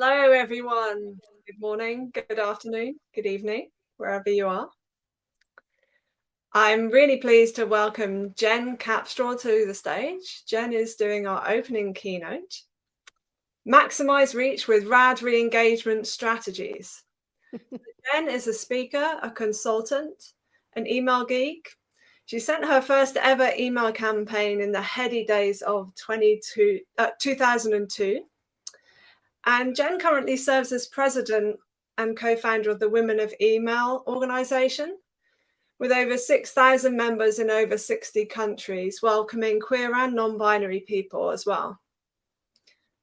Hello, everyone. Good morning, good afternoon, good evening, wherever you are. I'm really pleased to welcome Jen Capstraw to the stage. Jen is doing our opening keynote. Maximize reach with RAD re-engagement strategies. Jen is a speaker, a consultant, an email geek. She sent her first ever email campaign in the heady days of 22, uh, 2002 and Jen currently serves as president and co-founder of the Women of Email organization with over 6,000 members in over 60 countries, welcoming queer and non-binary people as well.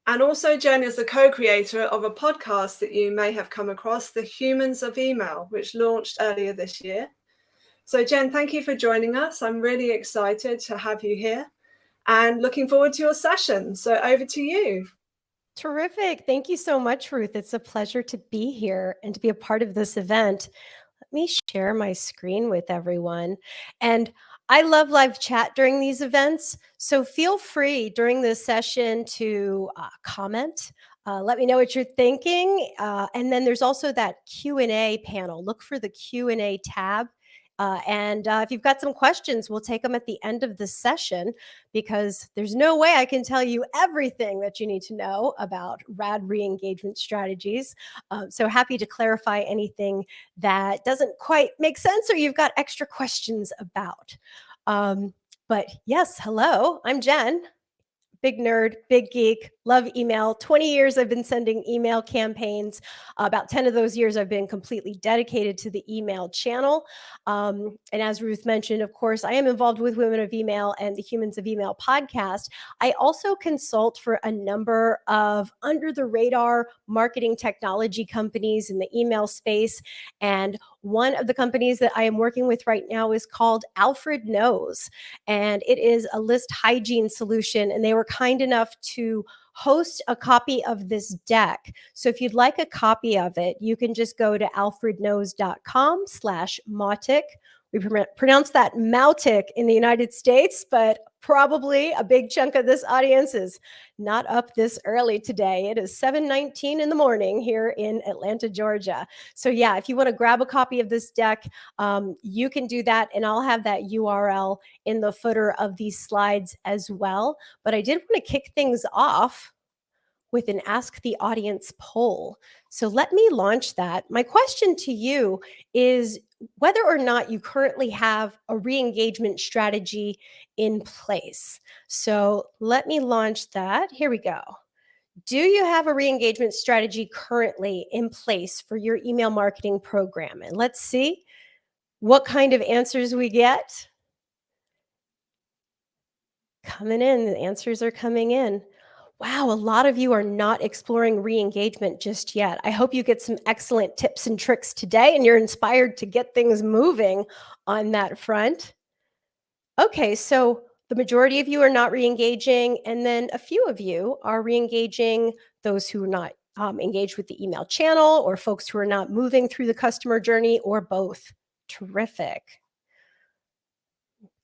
And also Jen is the co-creator of a podcast that you may have come across, The Humans of Email, which launched earlier this year. So Jen, thank you for joining us. I'm really excited to have you here and looking forward to your session. So over to you. Terrific. Thank you so much, Ruth. It's a pleasure to be here and to be a part of this event. Let me share my screen with everyone. And I love live chat during these events. So feel free during this session to uh, comment. Uh, let me know what you're thinking. Uh, and then there's also that Q&A panel. Look for the Q&A tab uh, and uh, if you've got some questions, we'll take them at the end of the session because there's no way I can tell you everything that you need to know about RAD re-engagement strategies. Uh, so happy to clarify anything that doesn't quite make sense or you've got extra questions about. Um, but yes, hello, I'm Jen big nerd, big geek, love email. 20 years I've been sending email campaigns. About 10 of those years I've been completely dedicated to the email channel. Um, and as Ruth mentioned, of course, I am involved with Women of Email and the Humans of Email podcast. I also consult for a number of under the radar marketing technology companies in the email space. And one of the companies that I am working with right now is called Alfred Knows, and it is a list hygiene solution. And they were kind enough to host a copy of this deck. So if you'd like a copy of it, you can just go to alfredknows.com slash Mautic we pronounce that Mautic in the United States, but probably a big chunk of this audience is not up this early today. It is 7.19 in the morning here in Atlanta, Georgia. So yeah, if you want to grab a copy of this deck, um, you can do that. And I'll have that URL in the footer of these slides as well. But I did want to kick things off with an Ask the Audience poll. So let me launch that. My question to you is whether or not you currently have a re-engagement strategy in place. So let me launch that. Here we go. Do you have a re-engagement strategy currently in place for your email marketing program? And let's see what kind of answers we get. Coming in, the answers are coming in. Wow, a lot of you are not exploring re-engagement just yet. I hope you get some excellent tips and tricks today and you're inspired to get things moving on that front. Okay, so the majority of you are not re-engaging and then a few of you are re-engaging those who are not um, engaged with the email channel or folks who are not moving through the customer journey or both. Terrific.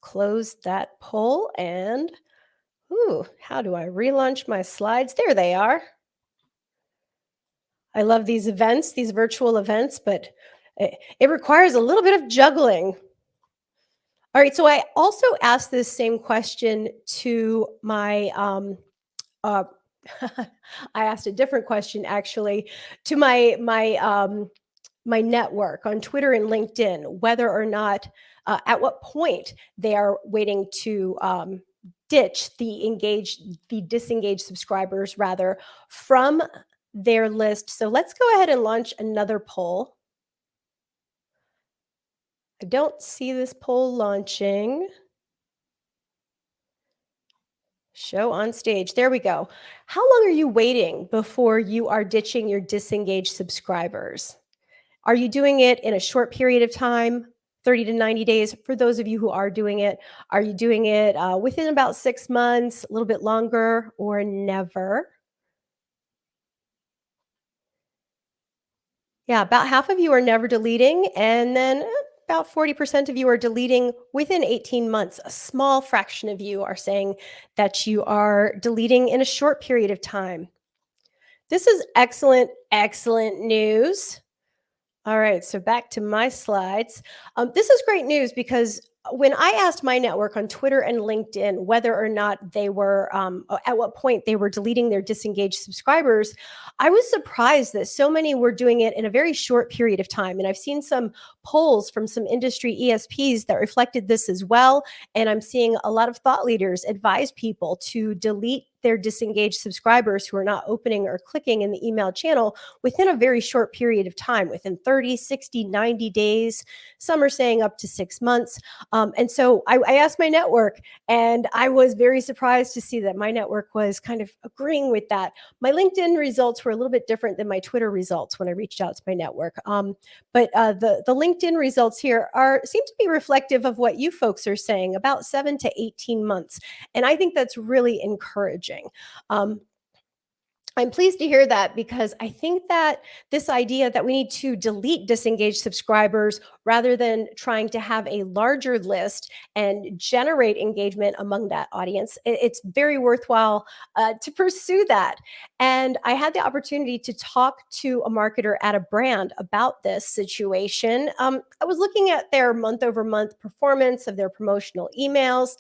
Close that poll and Ooh, how do I relaunch my slides? There they are. I love these events, these virtual events, but it, it requires a little bit of juggling. All right, so I also asked this same question to my, um, uh, I asked a different question actually to my, my, um, my network on Twitter and LinkedIn, whether or not, uh, at what point they are waiting to um, ditch the engaged, the disengaged subscribers rather from their list. So let's go ahead and launch another poll. I don't see this poll launching. Show on stage. There we go. How long are you waiting before you are ditching your disengaged subscribers? Are you doing it in a short period of time, 30 to 90 days. For those of you who are doing it, are you doing it uh, within about six months, a little bit longer, or never? Yeah, about half of you are never deleting, and then about 40% of you are deleting within 18 months. A small fraction of you are saying that you are deleting in a short period of time. This is excellent, excellent news. All right, so back to my slides. Um, this is great news because when I asked my network on Twitter and LinkedIn whether or not they were, um, at what point they were deleting their disengaged subscribers, I was surprised that so many were doing it in a very short period of time. And I've seen some polls from some industry ESPs that reflected this as well. And I'm seeing a lot of thought leaders advise people to delete their disengaged subscribers who are not opening or clicking in the email channel within a very short period of time, within 30, 60, 90 days. Some are saying up to six months. Um, and so I, I asked my network, and I was very surprised to see that my network was kind of agreeing with that. My LinkedIn results were a little bit different than my Twitter results when I reached out to my network. Um, but uh, the, the LinkedIn results here are seem to be reflective of what you folks are saying, about seven to 18 months. And I think that's really encouraging. Um, I'm pleased to hear that because I think that this idea that we need to delete disengaged subscribers rather than trying to have a larger list and generate engagement among that audience, it's very worthwhile uh, to pursue that. And I had the opportunity to talk to a marketer at a brand about this situation. Um, I was looking at their month over month performance of their promotional emails,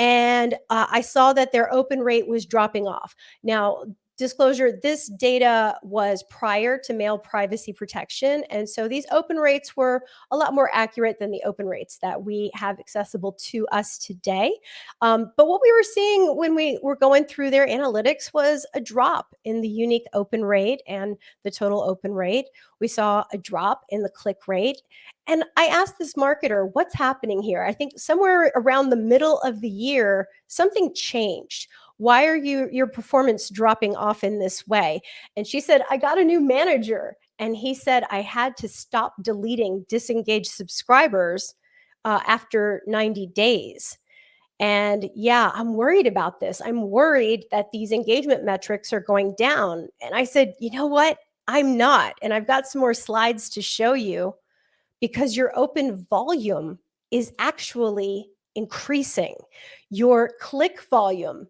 and uh, I saw that their open rate was dropping off. Now, disclosure, this data was prior to mail privacy protection. And so these open rates were a lot more accurate than the open rates that we have accessible to us today. Um, but what we were seeing when we were going through their analytics was a drop in the unique open rate and the total open rate. We saw a drop in the click rate. And I asked this marketer, what's happening here? I think somewhere around the middle of the year, something changed. Why are you your performance dropping off in this way? And she said i got a new manager. And he said i had to stop deleting disengaged subscribers uh, after 90 days. And yeah i'm worried about this. I'm worried that these engagement metrics are going down. And i said you know what? I'm not. And i've got some more slides to show you because your open volume is actually increasing your click volume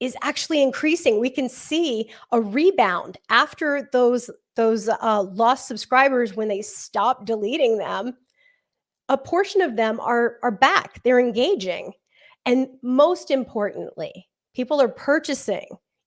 is actually increasing. We can see a rebound after those those uh, lost subscribers when they stop deleting them. A portion of them are are back. They're engaging, and most importantly, people are purchasing.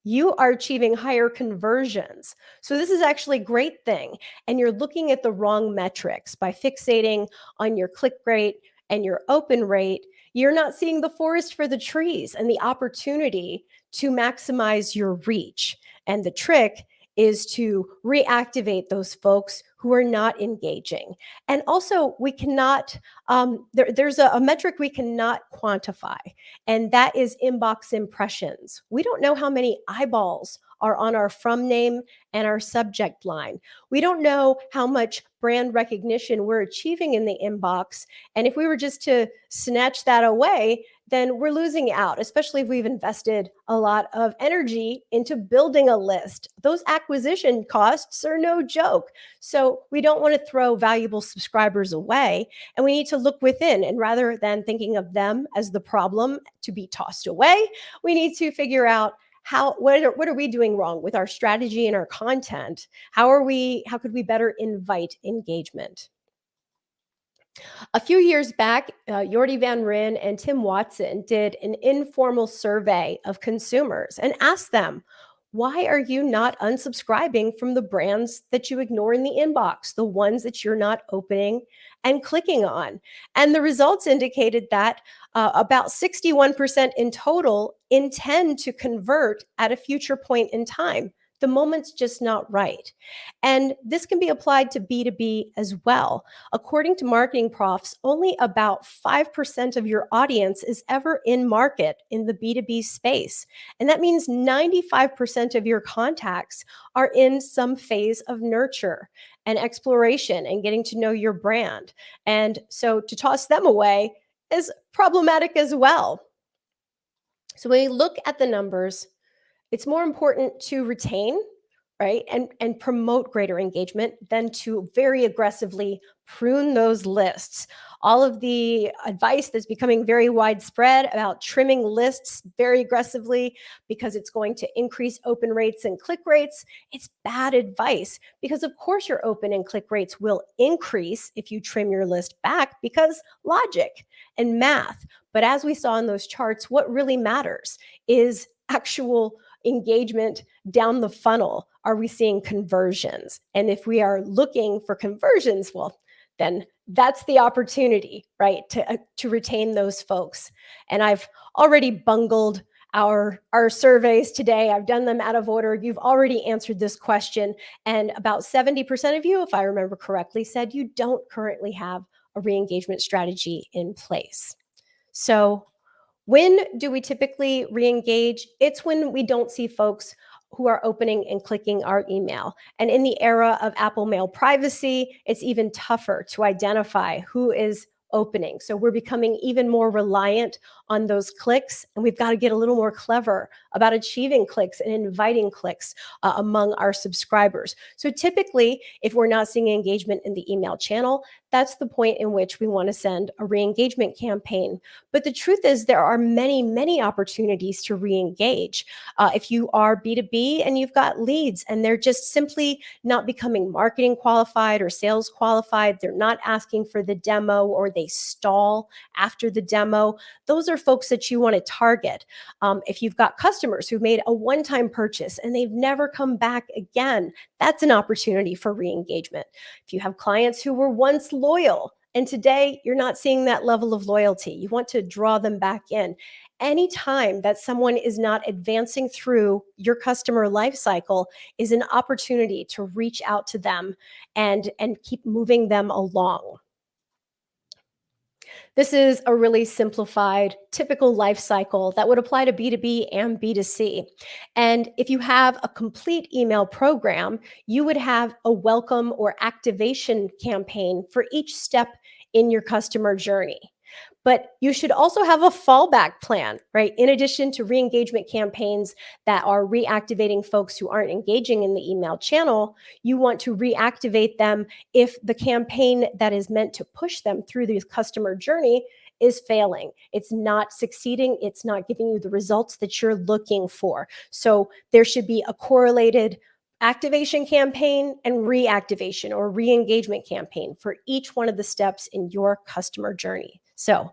You are achieving higher conversions. So this is actually a great thing. And you're looking at the wrong metrics by fixating on your click rate and your open rate. You're not seeing the forest for the trees and the opportunity to maximize your reach. And the trick is to reactivate those folks who are not engaging. And also, we cannot, um, there, there's a, a, metric we cannot quantify, and that is inbox impressions. We don't know how many eyeballs are on our from name and our subject line. We don't know how much brand recognition we're achieving in the inbox. And if we were just to snatch that away, then we're losing out, especially if we've invested a lot of energy into building a list. Those acquisition costs are no joke. So we don't want to throw valuable subscribers away. And we need to look within. And rather than thinking of them as the problem to be tossed away, we need to figure out how what are, what are we doing wrong with our strategy and our content how are we how could we better invite engagement a few years back, uh, Jordie van Rijn and Tim Watson did an informal survey of consumers and asked them, why are you not unsubscribing from the brands that you ignore in the inbox, the ones that you're not opening and clicking on? And the results indicated that uh, about 61% in total intend to convert at a future point in time the moment's just not right. And this can be applied to B2B as well. According to MarketingProfs, only about 5% of your audience is ever in market in the B2B space. And that means 95% of your contacts are in some phase of nurture and exploration and getting to know your brand. And so to toss them away is problematic as well. So when we look at the numbers, it's more important to retain right? And, and promote greater engagement than to very aggressively prune those lists. All of the advice that's becoming very widespread about trimming lists very aggressively because it's going to increase open rates and click rates, it's bad advice because of course your open and click rates will increase if you trim your list back because logic and math. But as we saw in those charts, what really matters is actual engagement down the funnel? Are we seeing conversions? And if we are looking for conversions, well, then that's the opportunity, right, to, uh, to retain those folks. And I've already bungled our our surveys today i've done them out of order you've already answered this question and about 70% of you if i remember correctly said you don't currently have a re-engagement strategy in place so when do we typically re-engage? It's when we don't see folks who are opening and clicking our email. And in the era of Apple Mail privacy, it's even tougher to identify who is opening. So we're becoming even more reliant on those clicks and we've got to get a little more clever about achieving clicks and inviting clicks uh, among our subscribers. So typically, if we're not seeing engagement in the email channel, that's the point in which we want to send a re-engagement campaign. But the truth is there are many, many opportunities to re-engage. Uh, if you are B2B and you've got leads and they're just simply not becoming marketing qualified or sales qualified, they're not asking for the demo or they stall after the demo, those are folks that you want to target. Um, if you've got customers who've made a one-time purchase and they've never come back again, that's an opportunity for re-engagement. If you have clients who were once loyal. And today you're not seeing that level of loyalty. You want to draw them back in. Anytime that someone is not advancing through your customer life cycle is an opportunity to reach out to them and, and keep moving them along. This is a really simplified, typical life cycle that would apply to B2B and B2C. And if you have a complete email program, you would have a welcome or activation campaign for each step in your customer journey. But you should also have a fallback plan, right? In addition to re-engagement campaigns that are reactivating folks who aren't engaging in the email channel, you want to reactivate them if the campaign that is meant to push them through the customer journey is failing. It's not succeeding. It's not giving you the results that you're looking for. So there should be a correlated activation campaign and reactivation or re-engagement campaign for each one of the steps in your customer journey. So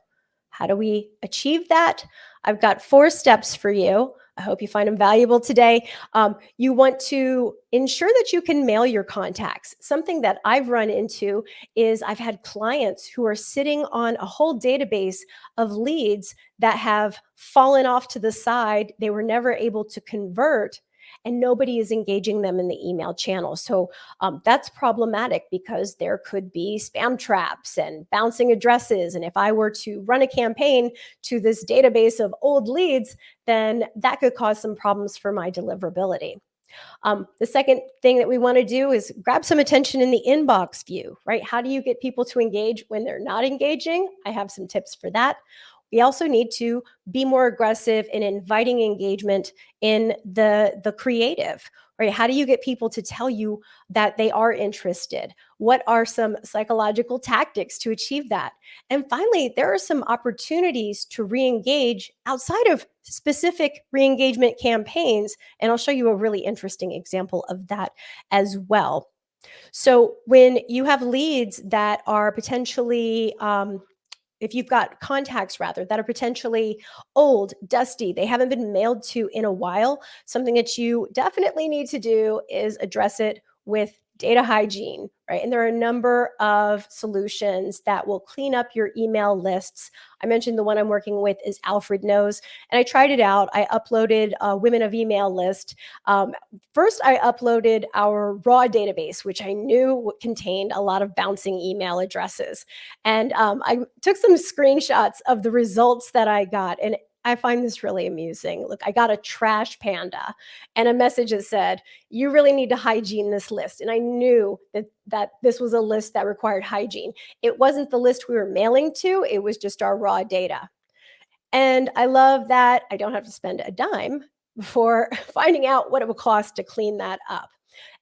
how do we achieve that? I've got four steps for you. I hope you find them valuable today. Um, you want to ensure that you can mail your contacts. Something that I've run into is I've had clients who are sitting on a whole database of leads that have fallen off to the side. They were never able to convert and nobody is engaging them in the email channel. So um, that's problematic because there could be spam traps and bouncing addresses. And if I were to run a campaign to this database of old leads, then that could cause some problems for my deliverability. Um, the second thing that we want to do is grab some attention in the inbox view, right? How do you get people to engage when they're not engaging? I have some tips for that. We also need to be more aggressive in inviting engagement in the, the creative, right? How do you get people to tell you that they are interested? What are some psychological tactics to achieve that? And finally, there are some opportunities to re-engage outside of specific re-engagement campaigns. And I'll show you a really interesting example of that as well. So when you have leads that are potentially um, if you've got contacts rather that are potentially old, dusty, they haven't been mailed to in a while, something that you definitely need to do is address it with data hygiene, right? And there are a number of solutions that will clean up your email lists. I mentioned the one I'm working with is Alfred Knows, and I tried it out. I uploaded a Women of Email list. Um, first, I uploaded our raw database, which I knew contained a lot of bouncing email addresses. And um, I took some screenshots of the results that I got, and I find this really amusing. Look, I got a trash panda and a message that said, you really need to hygiene this list. And I knew that, that this was a list that required hygiene. It wasn't the list we were mailing to, it was just our raw data. And I love that I don't have to spend a dime before finding out what it would cost to clean that up.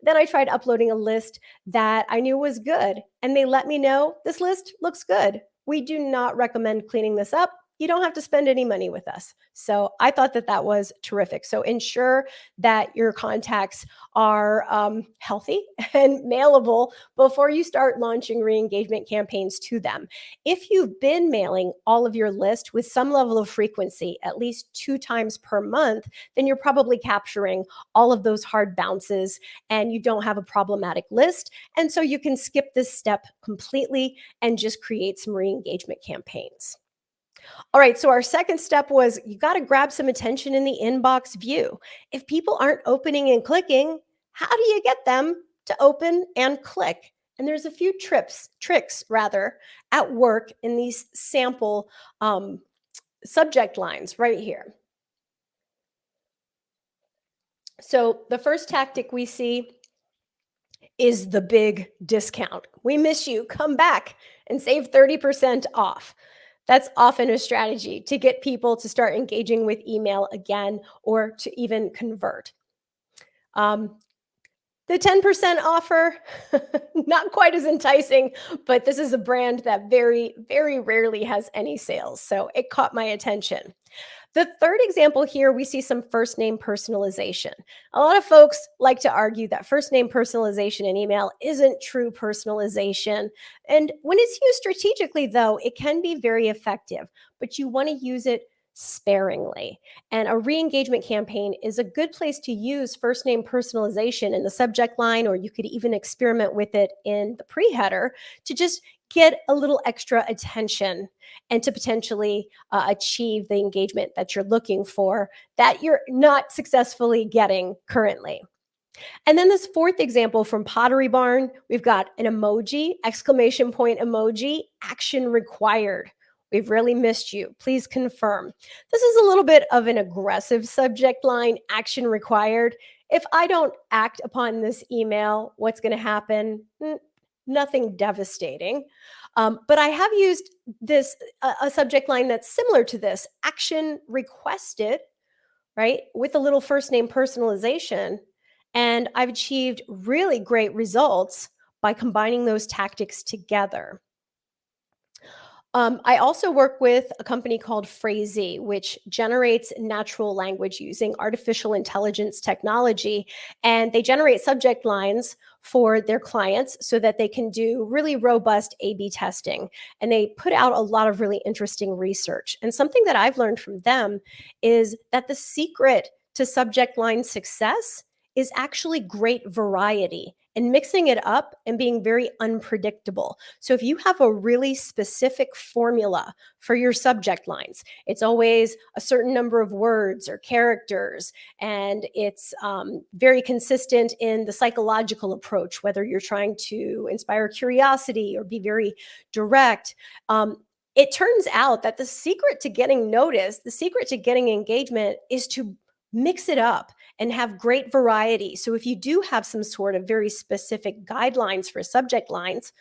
Then I tried uploading a list that I knew was good, and they let me know this list looks good. We do not recommend cleaning this up you don't have to spend any money with us. So I thought that that was terrific. So ensure that your contacts are um, healthy and mailable before you start launching re-engagement campaigns to them. If you've been mailing all of your list with some level of frequency, at least two times per month, then you're probably capturing all of those hard bounces and you don't have a problematic list. And so you can skip this step completely and just create some re-engagement campaigns. All right, so our second step was you got to grab some attention in the inbox view. If people aren't opening and clicking, how do you get them to open and click? And there's a few trips, tricks rather, at work in these sample um, subject lines right here. So the first tactic we see is the big discount. We miss you. Come back and save 30% off. That's often a strategy to get people to start engaging with email again or to even convert. Um, the 10% offer, not quite as enticing, but this is a brand that very, very rarely has any sales. So it caught my attention. The third example here, we see some first name personalization. A lot of folks like to argue that first name personalization in email isn't true personalization. And when it's used strategically, though, it can be very effective, but you want to use it sparingly. And a re engagement campaign is a good place to use first name personalization in the subject line, or you could even experiment with it in the pre header to just get a little extra attention and to potentially uh, achieve the engagement that you're looking for that you're not successfully getting currently. And then this fourth example from Pottery Barn, we've got an emoji, exclamation point emoji, action required. We've really missed you. Please confirm. This is a little bit of an aggressive subject line, action required. If I don't act upon this email, what's going to happen? Nothing devastating. Um, but I have used this, a, a subject line that's similar to this action requested, right? With a little first name personalization. And I've achieved really great results by combining those tactics together. Um, I also work with a company called Phrasee, which generates natural language using artificial intelligence technology. And they generate subject lines for their clients so that they can do really robust A B testing. And they put out a lot of really interesting research. And something that I've learned from them is that the secret to subject line success is actually great variety and mixing it up and being very unpredictable. So if you have a really specific formula for your subject lines, it's always a certain number of words or characters, and it's um, very consistent in the psychological approach, whether you're trying to inspire curiosity or be very direct. Um, it turns out that the secret to getting noticed, the secret to getting engagement is to mix it up and have great variety. So if you do have some sort of very specific guidelines for subject lines,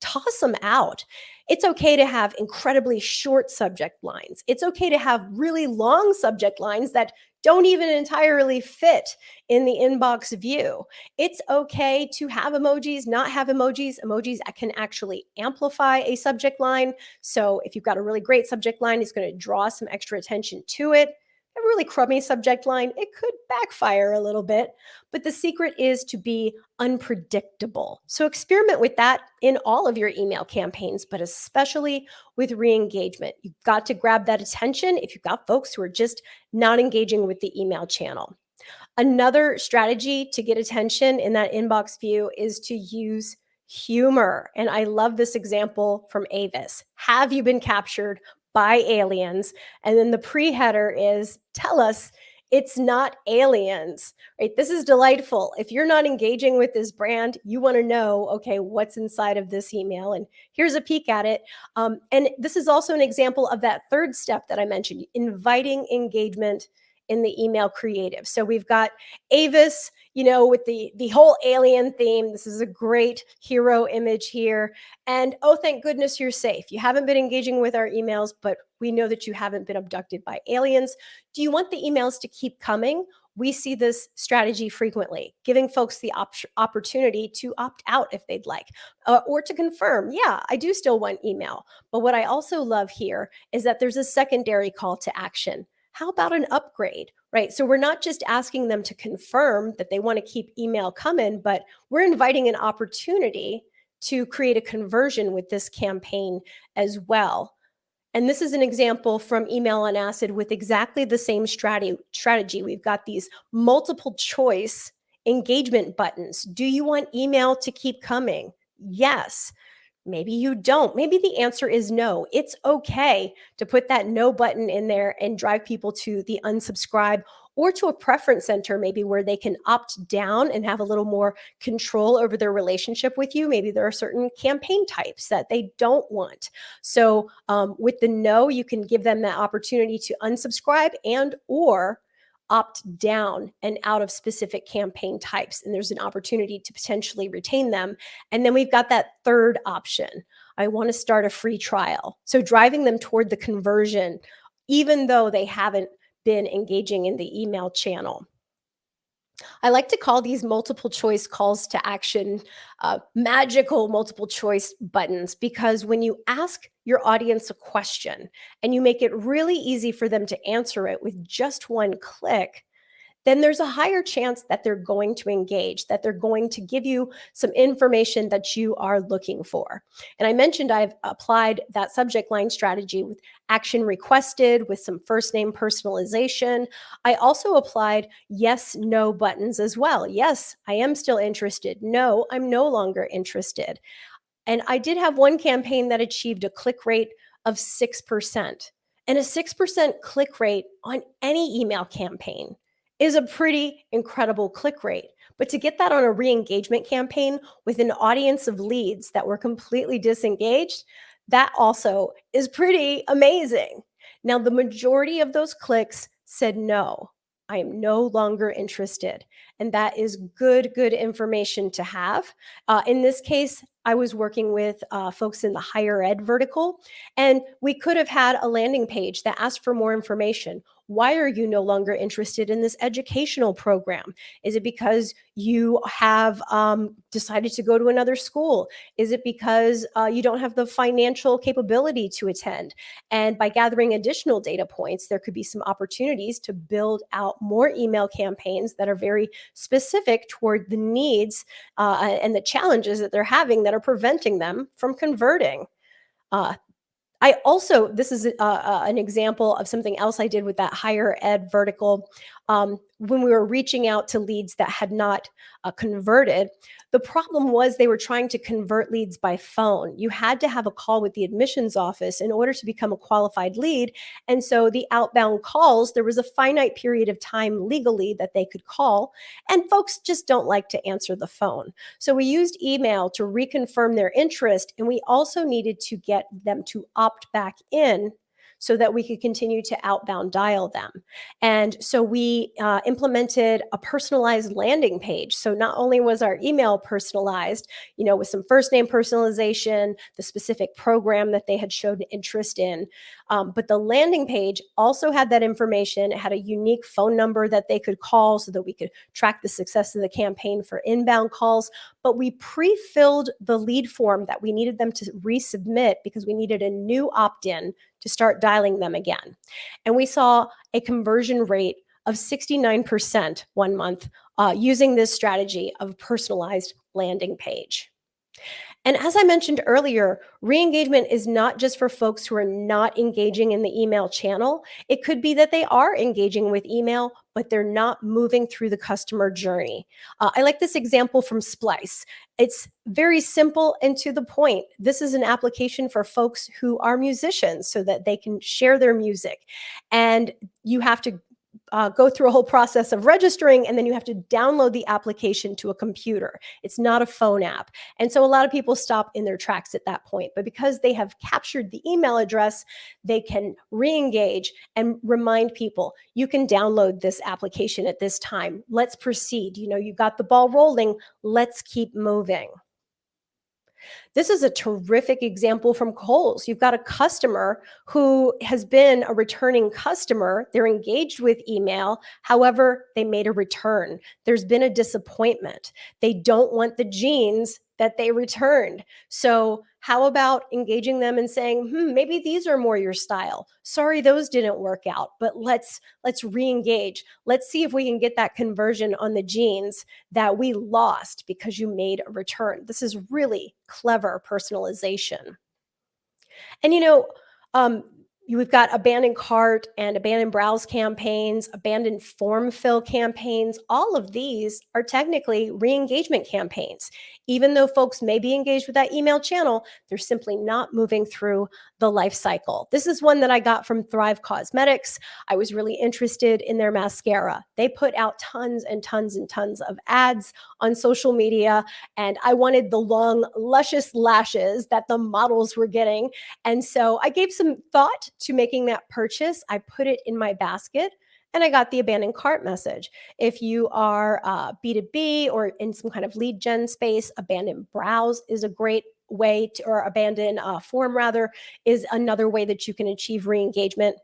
toss them out. It's okay to have incredibly short subject lines. It's okay to have really long subject lines that don't even entirely fit in the inbox view. It's okay to have emojis, not have emojis. Emojis can actually amplify a subject line. So if you've got a really great subject line, it's going to draw some extra attention to it a really crummy subject line, it could backfire a little bit. But the secret is to be unpredictable. So experiment with that in all of your email campaigns, but especially with re engagement. You've got to grab that attention if you've got folks who are just not engaging with the email channel. Another strategy to get attention in that inbox view is to use humor. And I love this example from Avis. Have you been captured by aliens. And then the pre header is tell us it's not aliens, right? This is delightful. If you're not engaging with this brand, you want to know, okay, what's inside of this email? And here's a peek at it. Um, and this is also an example of that third step that I mentioned inviting engagement in the email creative. So we've got Avis, you know, with the the whole alien theme. This is a great hero image here. And oh, thank goodness you're safe. You haven't been engaging with our emails, but we know that you haven't been abducted by aliens. Do you want the emails to keep coming? we see this strategy frequently, giving folks the op opportunity to opt out if they'd like, uh, or to confirm, yeah, I do still want email. But what I also love here is that there's a secondary call to action. How about an upgrade, right? So we're not just asking them to confirm that they want to keep email coming, but we're inviting an opportunity to create a conversion with this campaign as well. And this is an example from Email on Acid with exactly the same strategy. strategy. We've got these multiple choice engagement buttons. Do you want email to keep coming? Yes. Maybe you don't. Maybe the answer is no. It's okay to put that no button in there and drive people to the unsubscribe or to a preference center, maybe where they can opt down and have a little more control over their relationship with you. Maybe there are certain campaign types that they don't want. So um, with the no, you can give them that opportunity to unsubscribe and or opt down and out of specific campaign types. And there's an opportunity to potentially retain them. And then we've got that third option. I want to start a free trial. So driving them toward the conversion, even though they haven't been engaging in the email channel. I like to call these multiple choice calls to action uh, magical multiple choice buttons because when you ask your audience a question and you make it really easy for them to answer it with just one click, then there's a higher chance that they're going to engage, that they're going to give you some information that you are looking for. And I mentioned I've applied that subject line strategy with action requested, with some first name personalization. I also applied yes, no buttons as well. Yes, I am still interested. No, I'm no longer interested. And I did have one campaign that achieved a click rate of 6%. And a 6% click rate on any email campaign is a pretty incredible click rate. But to get that on a re-engagement campaign with an audience of leads that were completely disengaged, that also is pretty amazing. Now, the majority of those clicks said no. I am no longer interested. And that is good, good information to have. Uh, in this case, I was working with uh, folks in the higher ed vertical, and we could have had a landing page that asked for more information why are you no longer interested in this educational program? Is it because you have um, decided to go to another school? Is it because uh, you don't have the financial capability to attend? And by gathering additional data points, there could be some opportunities to build out more email campaigns that are very specific toward the needs uh, and the challenges that they're having that are preventing them from converting. Uh, I also, this is uh, uh, an example of something else I did with that higher ed vertical. Um, when we were reaching out to leads that had not uh, converted, the problem was they were trying to convert leads by phone. You had to have a call with the admissions office in order to become a qualified lead. And so the outbound calls, there was a finite period of time legally that they could call. And folks just don't like to answer the phone. So we used email to reconfirm their interest. And we also needed to get them to opt back in so that we could continue to outbound dial them. And so we uh, implemented a personalized landing page. So not only was our email personalized, you know, with some first name personalization, the specific program that they had showed interest in, um, but the landing page also had that information. It had a unique phone number that they could call so that we could track the success of the campaign for inbound calls. But we pre-filled the lead form that we needed them to resubmit because we needed a new opt-in to start dialing them again. And we saw a conversion rate of 69% one month uh, using this strategy of personalized landing page. And as I mentioned earlier, re-engagement is not just for folks who are not engaging in the email channel. It could be that they are engaging with email, but they're not moving through the customer journey. Uh, I like this example from Splice. It's very simple and to the point. This is an application for folks who are musicians so that they can share their music. And you have to uh, go through a whole process of registering and then you have to download the application to a computer. It's not a phone app. And so a lot of people stop in their tracks at that point. But because they have captured the email address, they can re-engage and remind people, you can download this application at this time. Let's proceed. You know, you got the ball rolling. Let's keep moving. This is a terrific example from Kohl's. You've got a customer who has been a returning customer. They're engaged with email. However, they made a return. There's been a disappointment. They don't want the jeans that they returned. So how about engaging them and saying, hmm, maybe these are more your style. Sorry, those didn't work out, but let's let's re-engage. Let's see if we can get that conversion on the jeans that we lost because you made a return. This is really clever personalization. And you know, um, we've got abandoned cart and abandoned browse campaigns, abandoned form fill campaigns. All of these are technically re-engagement campaigns. Even though folks may be engaged with that email channel, they're simply not moving through the life cycle. This is one that I got from Thrive Causemetics. I was really interested in their mascara. They put out tons and tons and tons of ads on social media, and I wanted the long, luscious lashes that the models were getting. And so I gave some thought to making that purchase. I put it in my basket and I got the abandoned cart message. If you are uh, B2B or in some kind of lead gen space, abandoned browse is a great way to, or abandon uh, form rather, is another way that you can achieve re-engagement.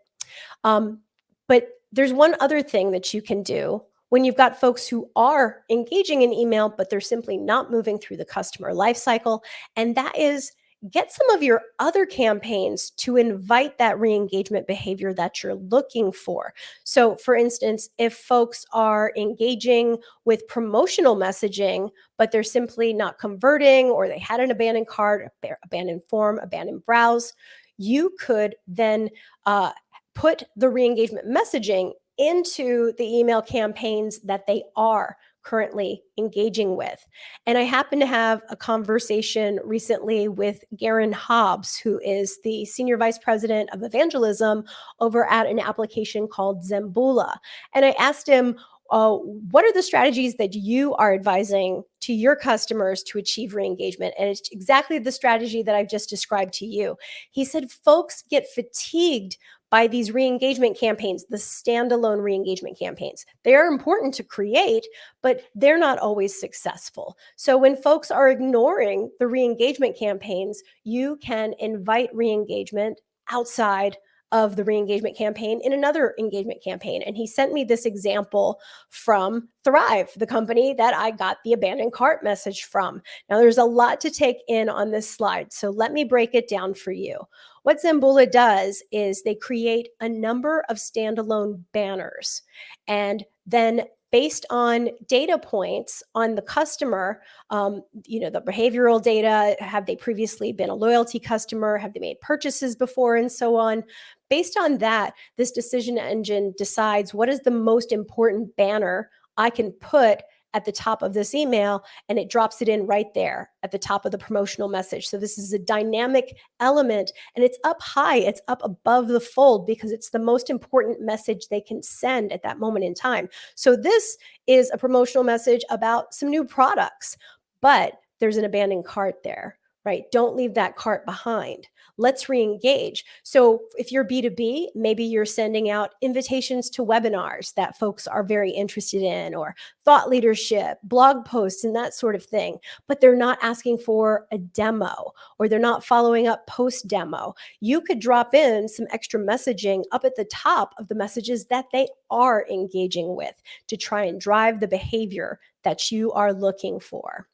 Um, but there's one other thing that you can do when you've got folks who are engaging in email, but they're simply not moving through the customer lifecycle. And that is get some of your other campaigns to invite that re-engagement behavior that you're looking for. So for instance, if folks are engaging with promotional messaging, but they're simply not converting or they had an abandoned cart, abandoned form, abandoned browse, you could then uh, put the re-engagement messaging into the email campaigns that they are currently engaging with. And I happened to have a conversation recently with Garin Hobbs, who is the Senior Vice President of Evangelism over at an application called Zembula. And I asked him, uh, what are the strategies that you are advising to your customers to achieve re-engagement? And it's exactly the strategy that I've just described to you. He said, folks get fatigued by these re-engagement campaigns, the standalone re-engagement campaigns. They are important to create, but they're not always successful. So when folks are ignoring the re-engagement campaigns, you can invite re-engagement outside of the re-engagement campaign in another engagement campaign. And he sent me this example from Thrive, the company that I got the abandoned cart message from. Now there's a lot to take in on this slide. So let me break it down for you. What Zembula does is they create a number of standalone banners and then based on data points on the customer, um, you know, the behavioral data, have they previously been a loyalty customer? Have they made purchases before and so on? Based on that, this decision engine decides what is the most important banner I can put at the top of this email and it drops it in right there at the top of the promotional message. So this is a dynamic element and it's up high, it's up above the fold because it's the most important message they can send at that moment in time. So this is a promotional message about some new products, but there's an abandoned cart there right? Don't leave that cart behind. Let's re-engage. So if you're B2B, maybe you're sending out invitations to webinars that folks are very interested in or thought leadership, blog posts and that sort of thing, but they're not asking for a demo or they're not following up post demo. You could drop in some extra messaging up at the top of the messages that they are engaging with to try and drive the behavior that you are looking for.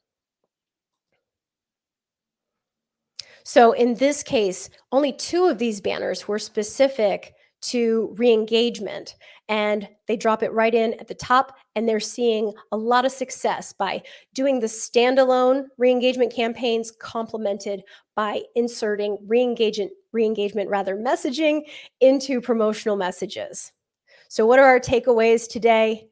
So in this case, only two of these banners were specific to re-engagement and they drop it right in at the top and they're seeing a lot of success by doing the standalone re-engagement campaigns complemented by inserting re-engagement re-engagement rather messaging into promotional messages. So what are our takeaways today?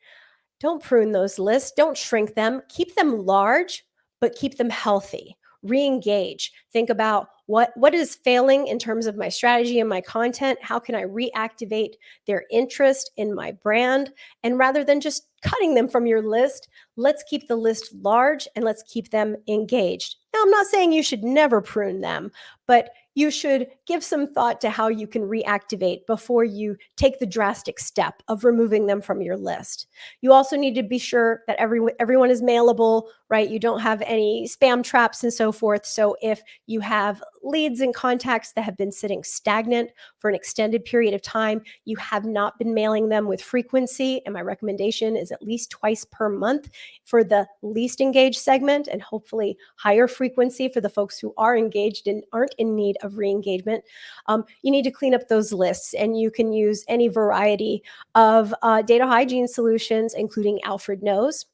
Don't prune those lists, don't shrink them, keep them large, but keep them healthy re-engage think about what what is failing in terms of my strategy and my content how can i reactivate their interest in my brand and rather than just cutting them from your list let's keep the list large and let's keep them engaged now i'm not saying you should never prune them but you should give some thought to how you can reactivate before you take the drastic step of removing them from your list. You also need to be sure that every, everyone is mailable, right? You don't have any spam traps and so forth. So if you have leads and contacts that have been sitting stagnant for an extended period of time, you have not been mailing them with frequency. And my recommendation is at least twice per month for the least engaged segment and hopefully higher frequency for the folks who are engaged and aren't in need of re-engagement. Um, you need to clean up those lists and you can use any variety of uh, data hygiene solutions, including Alfred Knows.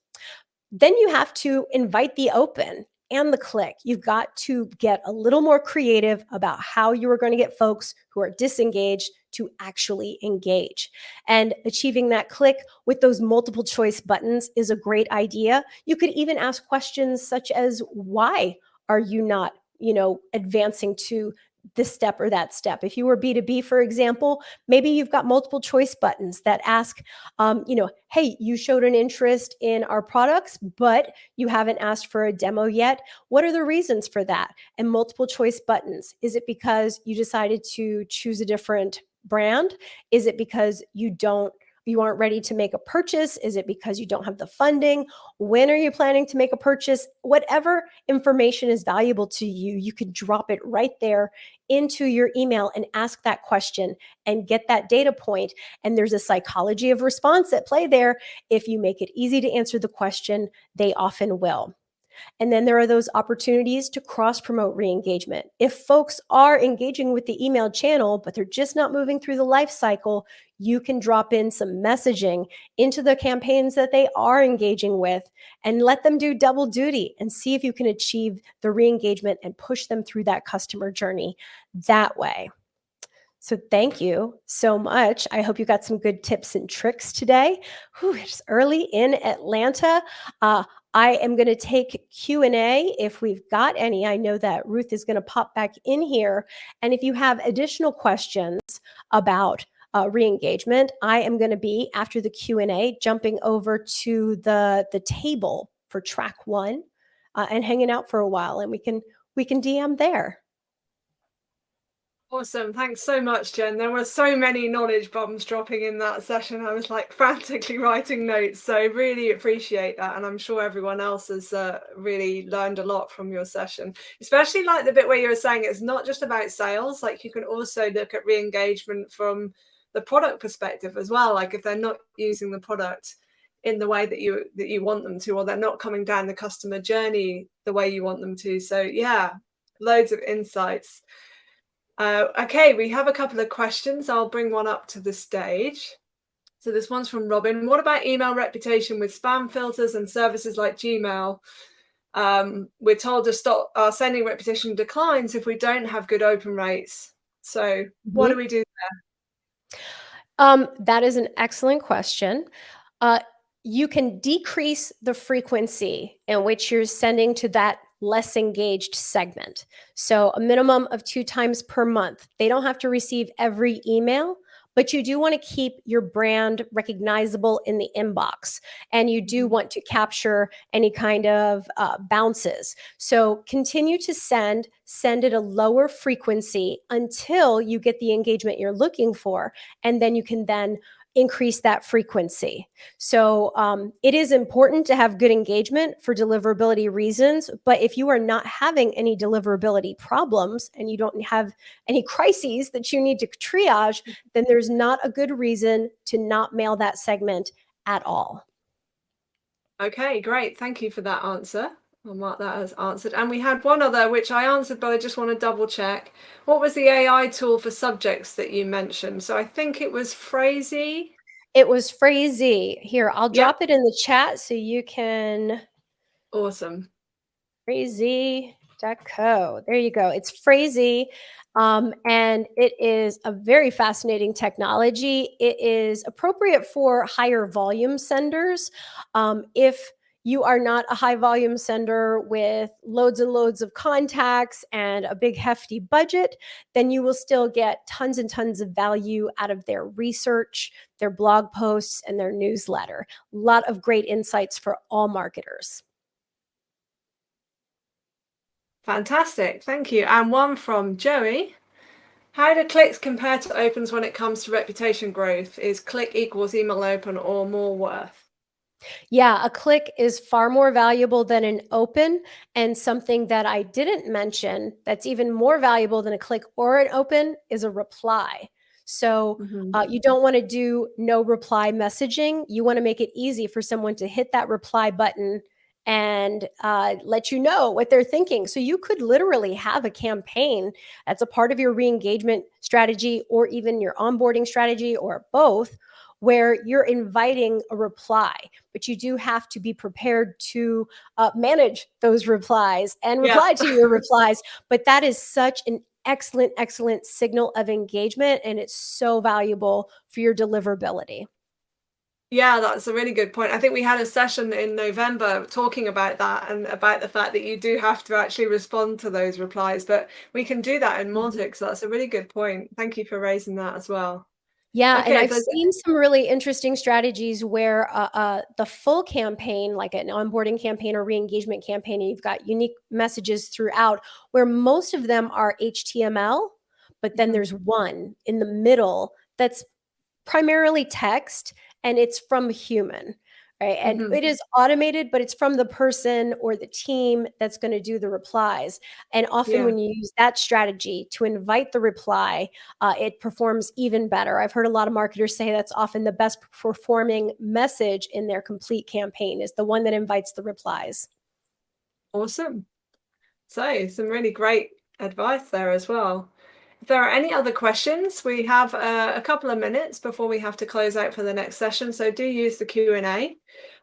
Then you have to invite the open and the click. You've got to get a little more creative about how you are going to get folks who are disengaged to actually engage. And achieving that click with those multiple choice buttons is a great idea. You could even ask questions such as, why are you not you know, advancing to this step or that step. If you were B2B, for example, maybe you've got multiple choice buttons that ask, um, you know, hey, you showed an interest in our products, but you haven't asked for a demo yet. What are the reasons for that? And multiple choice buttons. Is it because you decided to choose a different brand? Is it because you don't you aren't ready to make a purchase? Is it because you don't have the funding? When are you planning to make a purchase? Whatever information is valuable to you, you can drop it right there into your email and ask that question and get that data point. And there's a psychology of response at play there. If you make it easy to answer the question, they often will. And then there are those opportunities to cross promote re-engagement. If folks are engaging with the email channel, but they're just not moving through the life cycle, you can drop in some messaging into the campaigns that they are engaging with and let them do double duty and see if you can achieve the re-engagement and push them through that customer journey that way. So thank you so much. I hope you got some good tips and tricks today. Whew, it's early in Atlanta. Uh, I am going to take Q&A if we've got any. I know that Ruth is going to pop back in here. And if you have additional questions about uh, re-engagement, I am going to be, after the Q&A, jumping over to the, the table for track one uh, and hanging out for a while. And we can, we can DM there. Awesome. Thanks so much, Jen. There were so many knowledge bombs dropping in that session. I was like frantically writing notes. So really appreciate that. And I'm sure everyone else has uh, really learned a lot from your session, especially like the bit where you were saying it's not just about sales. Like you can also look at re-engagement from the product perspective as well. Like if they're not using the product in the way that you that you want them to, or they're not coming down the customer journey the way you want them to. So yeah, loads of insights. Uh, okay, we have a couple of questions. I'll bring one up to the stage. So this one's from Robin. What about email reputation with spam filters and services like Gmail? Um, we're told to stop our sending reputation declines if we don't have good open rates. So what do we do there? Um, that is an excellent question. Uh, you can decrease the frequency in which you're sending to that less engaged segment. So a minimum of two times per month. They don't have to receive every email, but you do want to keep your brand recognizable in the inbox and you do want to capture any kind of uh, bounces. So continue to send, send at a lower frequency until you get the engagement you're looking for. And then you can then increase that frequency. So um, it is important to have good engagement for deliverability reasons. But if you are not having any deliverability problems and you don't have any crises that you need to triage, then there's not a good reason to not mail that segment at all. Okay, great. Thank you for that answer. I'll mark that as answered. And we had one other, which I answered, but I just want to double check. What was the AI tool for subjects that you mentioned? So I think it was Phrasee. It was Phrasee. Here, I'll drop yep. it in the chat so you can. Awesome. Phrasee.co. There you go. It's Phrasee. Um, and it is a very fascinating technology. It is appropriate for higher volume senders. Um, if you are not a high volume sender with loads and loads of contacts and a big hefty budget, then you will still get tons and tons of value out of their research, their blog posts, and their newsletter. A lot of great insights for all marketers. Fantastic, thank you. And one from Joey. How do clicks compare to opens when it comes to reputation growth? Is click equals email open or more worth? Yeah, a click is far more valuable than an open. And something that I didn't mention that's even more valuable than a click or an open is a reply. So Mhm. uh, you don't want to do no reply messaging. You want to make it easy for someone to hit that reply button and uh, let you know what they're thinking. So you could literally have a campaign that's a part of your re-engagement strategy or even your onboarding strategy or both where you're inviting a reply, but you do have to be prepared to uh, manage those replies and Yeah. reply to your replies. But that is such an excellent, excellent signal of engagement, and it's so valuable for your deliverability. Yeah, that's a really good point. I think we had a session in November talking about that and about the fact that you do have to actually respond to those replies, but we can do that in. So that's a really good point. Thank you for raising that as well. Yeah, and I've so seen some really interesting strategies where uh, uh, the full campaign, like an onboarding campaign or re-engagement campaign, and you've got unique messages throughout, where most of them are HTML, but then Mhm. there's one in the middle that's primarily text and it's from a human right and Mhm. it is automated but it's from the person or the team that's going to do the replies and often Yeah. when you use that strategy to invite the reply uh, it performs even better i've heard a lot of marketers say that's often the best performing message in their complete campaign is the one that invites the replies Awesome. So some really great advice there as well. If there are any other questions, we have uh, a couple of minutes before we have to close out for the next session. So do use the Q&A.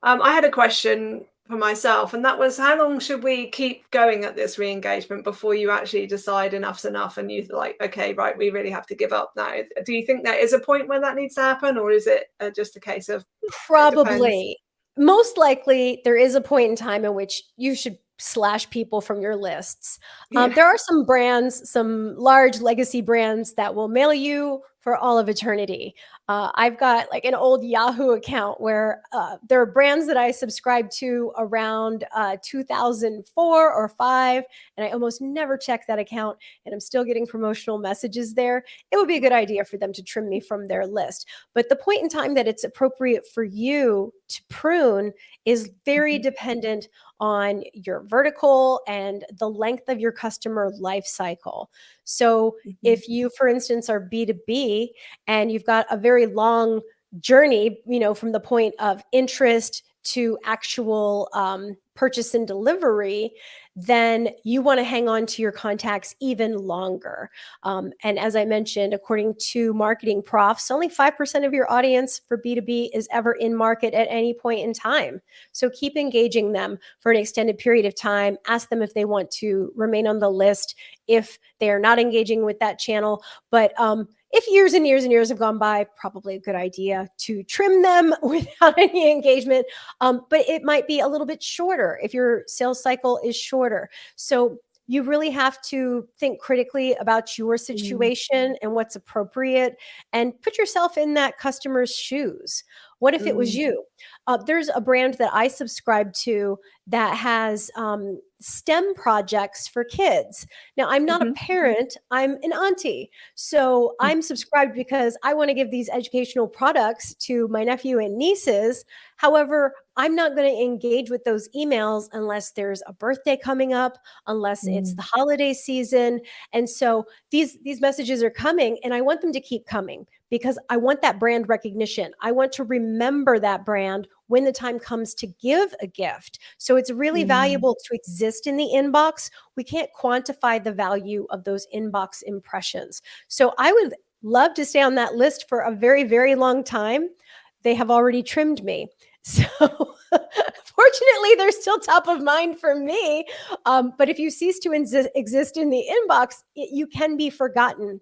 Um, I had a question for myself, and that was how long should we keep going at this re-engagement before you actually decide enough's enough and you're like, okay, right, we really have to give up now. Do you think there is a point where that needs to happen or is it uh, just a case of probably most likely there is a point in time in which you should slash people from your lists. Um, Yeah. there are some brands, some large legacy brands that will mail you for all of eternity. Uh, I've got like an old Yahoo account where uh, there are brands that I subscribed to around uh, 2004 or five, and I almost never check that account, and I'm still getting promotional messages there. It would be a good idea for them to trim me from their list. But the point in time that it's appropriate for you to prune is very Mhm. dependent on your vertical and the length of your customer life cycle. So, Mhm. if you, for instance, are B2B and you've got a very long journey, you know, from the point of interest to actual um, purchase and delivery, then you want to hang on to your contacts even longer. Um, and as I mentioned, according to MarketingProfs, only 5% of your audience for B2B is ever in market at any point in time. So keep engaging them for an extended period of time. Ask them if they want to remain on the list if they are not engaging with that channel. But um, if years and years and years have gone by, probably a good idea to trim them without any engagement. Um, but it might be a little bit shorter if your sales cycle is shorter. So you really have to think critically about your situation and what's appropriate and put yourself in that customer's shoes. What if it was Mm. you? Uh, there's a brand that I subscribe to that has um, STEM projects for kids. Now, I'm not Mhm. a parent, I'm an auntie. So Mm. I'm subscribed because I want to give these educational products to my nephew and nieces. However, I'm not going to engage with those emails unless there's a birthday coming up, unless it's Mm. the holiday season. And so these these messages are coming and I want them to keep coming because I want that brand recognition. I want to remember that brand when the time comes to give a gift. So it's really Mm. valuable to exist in the inbox. We can't quantify the value of those inbox impressions. So I would love to stay on that list for a very, very long time. They have already trimmed me. So fortunately, they're still top of mind for me. Um, but if you cease to exist in the inbox, it, you can be forgotten.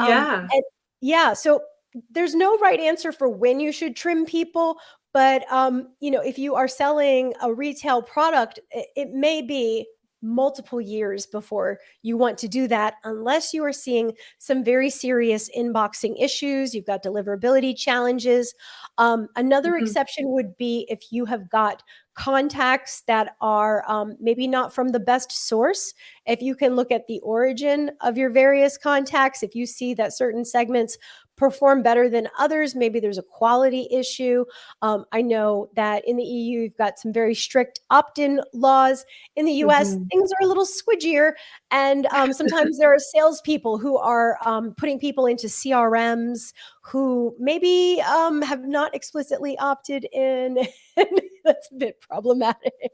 Um, Yeah. and yeah, so there's no right answer for when you should trim people. But um, you know, if you are selling a retail product, it, it may be multiple years before you want to do that unless you are seeing some very serious inboxing issues you've got deliverability challenges um, another Mhm. exception would be if you have got contacts that are um, maybe not from the best source, if you can look at the origin of your various contacts, if you see that certain segments perform better than others. Maybe there's a quality issue. Um, I know that in the EU, you've got some very strict opt in laws. In the US, mm-hmm. things are a little squidgier. And um, sometimes there are salespeople who are um, putting people into CRMs who maybe um, have not explicitly opted in. That's a bit problematic.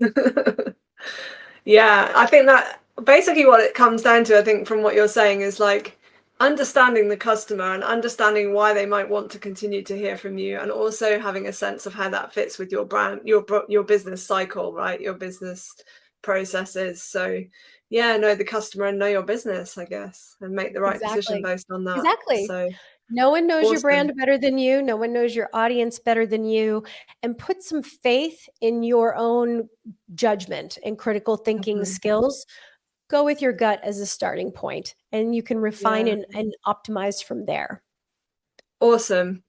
yeah, I think that basically what it comes down to, I think, from what you're saying is like, understanding the customer and understanding why they might want to continue to hear from you and also having a sense of how that fits with your brand your your business cycle right your business processes so yeah know the customer and know your business i guess and make the right exactly. decision based on that exactly so no one knows awesome. your brand better than you no one knows your audience better than you and put some faith in your own judgment and critical thinking mm-hmm. skills go with your gut as a starting point and you can refine yeah. and, and optimize from there. Awesome.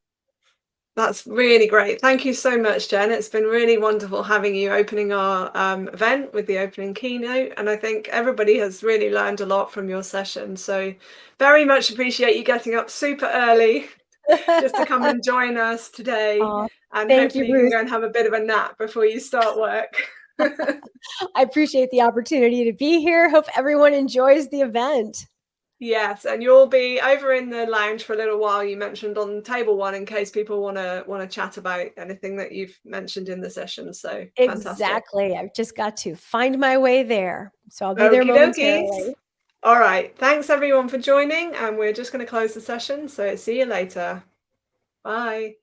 That's really great. Thank you so much, Jen. It's been really wonderful having you opening our um, event with the opening keynote. And I think everybody has really learned a lot from your session. So very much appreciate you getting up super early just to come and join us today. Aww, and hopefully you, you can go and have a bit of a nap before you start work. I appreciate the opportunity to be here. Hope everyone enjoys the event. Yes, and you'll be over in the lounge for a little while. You mentioned on table one in case people want to want to chat about anything that you've mentioned in the session. So exactly, fantastic. I've just got to find my way there. So I'll be Okey there momentarily. All right, thanks everyone for joining, and we're just going to close the session. So see you later. Bye.